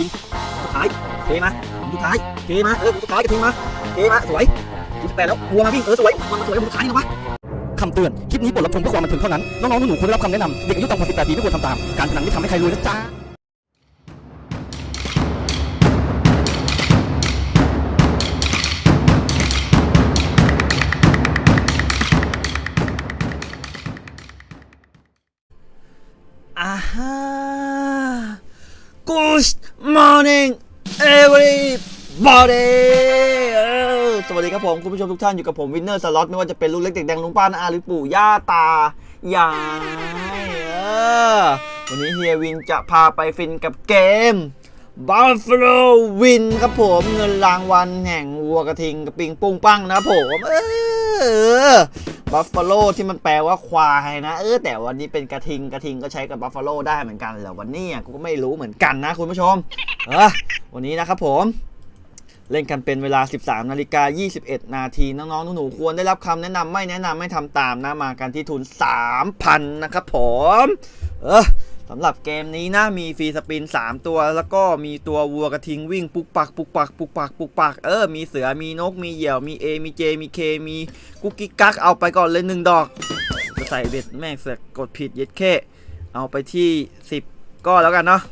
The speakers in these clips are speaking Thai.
ยิงสุดท้ายเทมาสุดท้ายเทมาเออสุดท้ายกระทิงมาเทมาสวยยี่สิบแปดแล้ววัวมาวิ่งเออสวยมันสวยสุดท้ายนะวะคำเตือน คลิปนี้บทรับชมเพื่อความบันเทิงเท่านั้น น้องๆหนูๆควรได้รับคำแนะนำเด็กอายุต่ำกว่า18ปีไม่ควรทำตาม การพนันไม่ทำให้ใครรวยนะจ๊ะอ่าฮะ Good morning everybody สวัสดีครับผม คุณผู้ชมทุกท่านอยู่กับผมวินเนอร์สล็อตไม่ว่าจะเป็นลูกเล็กเด็กแดงลุงป้าน้าอาหรือปู่ย่าตายายเออวันนี้เฮียวินจะพาไปฟินกับเกม Buffalo Win ครับผมเงินรางวัลแห่งวัวกระทิงกับปิงปุ้งปั้งนะผมเออ buffalo ที่มันแปลว่าควายนะเออแต่วันนี้เป็นกระทิงกระทิงก็ใช้กับ buffalo ได้เหมือนกันแต่วันนี้อะกูก็ไม่รู้เหมือนกันนะคุณผู้ชม เออวันนี้นะครับผมเล่นกันเป็นเวลา 13 นาฬิกา 21 นาที น้องๆ หนูๆ ควรได้รับคำแนะนำไม่แนะนำไม่ทำตามนะ มากันที่ทุน 3,000 นะครับผม เออ สำหรับเกมนี้นะมี free spin 3 ตัว แล้วก็มีตัววัวกระทิงวิ่งปุกปักปุกปักปุกปักปุกปักเออมีเสือมีนกมีเหยี่ยวมี A มี J มี K มีกุ๊กกิ๊กกักเอาไปก่อนเลยหนึ่งดอกจะใส่เบ็ดแม่งเสือกกดผิดเย็ดแค่เอาไปที่ 10 ก็แล้วกันเนาะ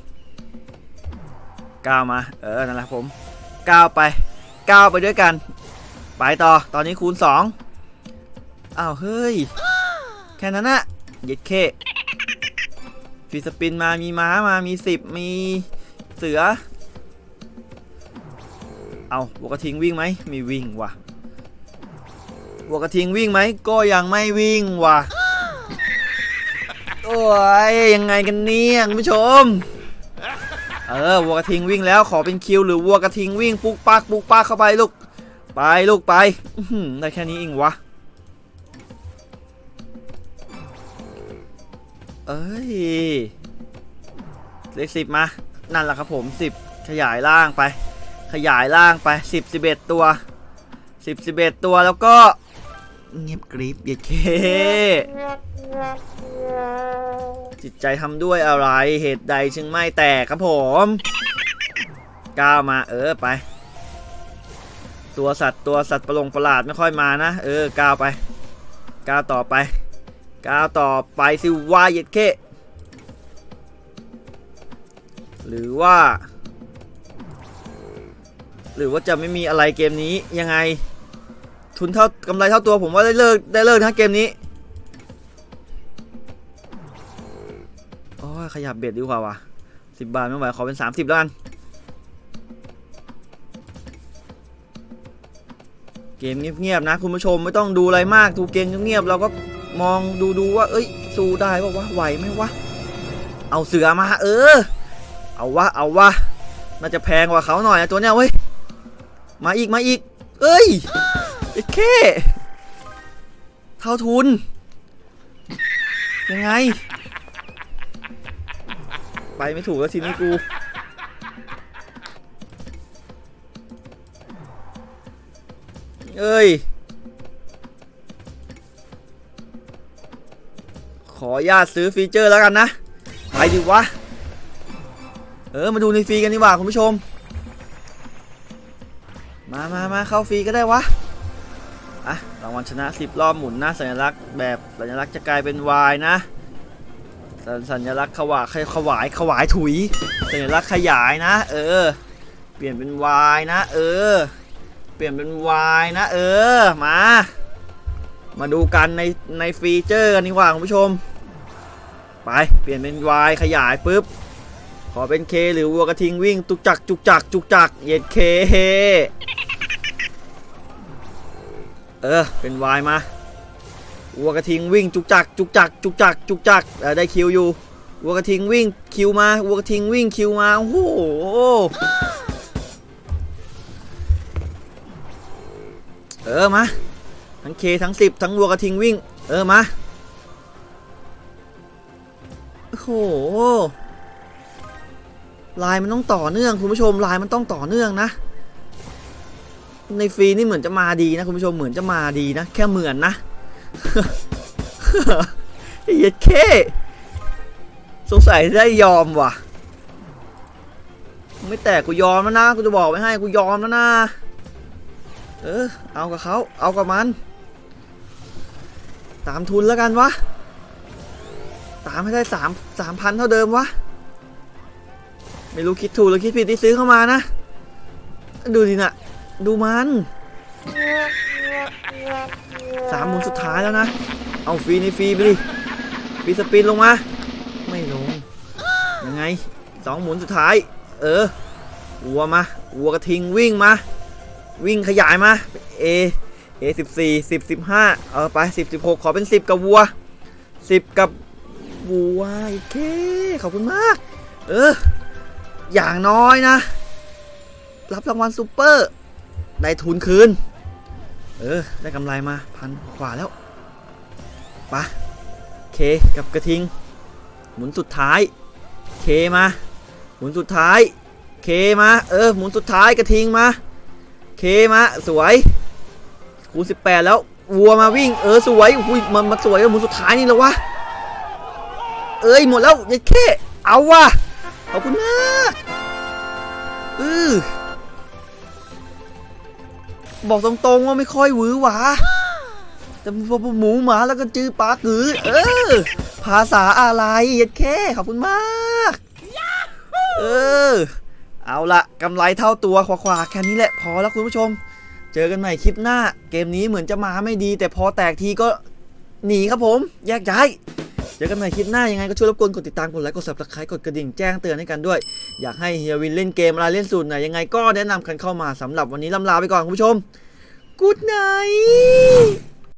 ก้าวมา เออนั่นแหละผมก้าวไปก้าวไปด้วยกัน ไปต่อตอนนี้คูณ2อ้าวเฮ้ยแค่นั้นนะเย็ดแค่ ฟีสปินมามีม้ามามี10มีเสือ เอาวัวกระทิงวิ่งไหมมีวิ่งว่ะวัวกระทิงวิ่งไหมก็ยังไม่วิ่งว่ะโอ้ยยังไงกันเนี่ยคุณผู้ชม เออวัวกระทิงวิ่งแล้วขอเป็นคิวหรือวัวกระทิงวิ่ง ปุกปักปุกปักเข้าไปลูก ไปลูกไปได้แค่นี้เองวะ เอ้ย เลขสิบมา นั่นแหละครับผมสิบขยายล่างไป ขยายล่างไปสิบสิบเอ็ดตัวสิบสิบเอ็ดตัวแล้วก็ เงียบกริบเย็ดเค จิตใจทำด้วยอะไรเหตุใดจึงไม่แตกครับผมก้าวมาเออไป ตัวสัตว์ตัวสัตว์ประหลงประหลาดไม่ค่อยมานะ เออก้าวไปก้าวต่อไป ก้าวต่อไปสิวายเย็ดเคหรือว่า หรือว่าจะไม่มีอะไรเกมนี้ยังไง ทุนเท่ากำไรเท่าตัวผมว่าได้เลิกได้เลิกนะเกมนี้โอ้ยขยับเบ็ดดีกว่าว่ะสิบบาทไม่ไหวขอเป็นสามสิบแล้วกัน เกมเงียบๆนะ คุณผู้ชมไม่ต้องดูอะไรมากดูเกมเงียบๆเราก็ มองดูดูว่า เอ้ย สู้ได้ป่าวะไหวไหมวะ เอาเสือมา เออ เอาวะ เอาวะ น่าจะแพงกว่าเขาหน่อยนะตัวเนี้ยเว้ย มาอีก มาอีก เอ้ยไอ้เคเท่าทุน ยังไง ไปไม่ถูกแล้วทีนี้กูเอ้ย ออญาตซื้อฟีเจอร์แล้วกันนะ ไปดิวะ เออ มาดูในฟรีกันดีกว่าคุณผู้ชม มามามาเข้าฟรีก็ได้วะ อะ รางวัลชนะ 10 รอบหมุนนะสัญลักษณ์แบบสัญลักษณ์จะกลายเป็น Y นะสัญสัญลักษณ์ขวายขวายขวายถุย สัญลักษณ์ขยายนะ เออ เปลี่ยนเป็น Y นะ เออ เปลี่ยนเป็น Y นะ เออ มามาดูกันในในฟีเจอร์กันดีกว่าคุณผู้ชม ไปเปลี่ยนเป็น Y ขยายปุ๊บ ขอเป็น K หรือวัวกระทิงวิ่งจุกจักจุกจักจุกจักเย็ดเคเออเป็น Y มาวัวกระทิงวิ่งจุกจักจุกจักจุกจักจุกจักได้คิวอยู่วัวกระทิงวิ่งคิวมาวัวกระทิงวิ่งคิวมาโอ้โหเออมาทั้ง K ทั้ง10ทั้งวัวกระทิงวิ่ง เออมา โหลายมันต้องต่อเนื่องคุณผู้ชมลายมันต้องต่อเนื่องนะ ในฟรีนี่เหมือนจะมาดีนะคุณผู้ชมเหมือนจะมาดีนะ แค่เหมือนนะเย็ดเคสงสัยได้ยอมว่ะ ไม่แตกกูยอมแล้วนะกูจะบอกไว้ให้กูยอมแล้วนะ เออ เอากับเขาเอากับมัน ตามทุนแล้วกันวะ ตามให้ได้สามสามพันเท่าเดิมวะ ไม่รู้คิดถูกหรือคิดผิดที่ซื้อเข้ามานะ ดูดินะดูมันสามหมุนสุดท้ายแล้วนะ เอาฟรีในฟรีไปดิฟรีสปินลงมา ไม่ลง ยังไงสองหมุนสุดท้าย เออวัวมาวัวกระทิงวิ่งมา วิ่งขยายมา A A สิบสี่สิบสิบห้าเออไปสิบสิบหกขอเป็นสิบกับวัวสิบกับ วัวโอเค ขอบคุณมาก เออ อย่างน้อยนะ รับรางวัลซูเปอร์ ได้ทุนคืน เออ ได้กำไรมาพันกว่าแล้วไปะเคกับกระทิง หมุนสุดท้าย เคมา หมุนสุดท้าย เคมา เออ หมุนสุดท้ายกระทิงมา เคมา สวย คูณ18 แล้ววัวมาวิ่ง เออ สวยอุ้ยมันมาสวยหมุนสุดท้ายนี่แล้ววะ เอ้ยหมดแล้วยัดเคเอาวะขอบคุณมากอือบอกตรงๆว่าไม่ค่อยหวือหวาแต่พอหมูหมาแล้วก็จื้อปลากือ เออ ภาษาอะไรยัดแค่ขอบคุณมาก เออ เอาละกำไรเท่าตัวขวาๆแค่นี้แหละพอแล้วคุณผู้ชม เจอกันใหม่คลิปหน้า เกมนี้เหมือนจะมาไม่ดี แต่พอแตกทีก็หนีครับผม แยกย้ายเจอกันใหม่คลิปหน้ายังไงก็ช่วยรบกวนกดติดตามกดไลค์กด subscribe กดกระดิ่งแจ้งเตือนให้กันด้วย อยากให้เฮียวินเล่นเกมอะไรเล่นสูตรไหนยังไงก็แนะนำกันเข้ามาสำหรับวันนี้ลำลาไปก่อนคุณผู้ชมกูดไน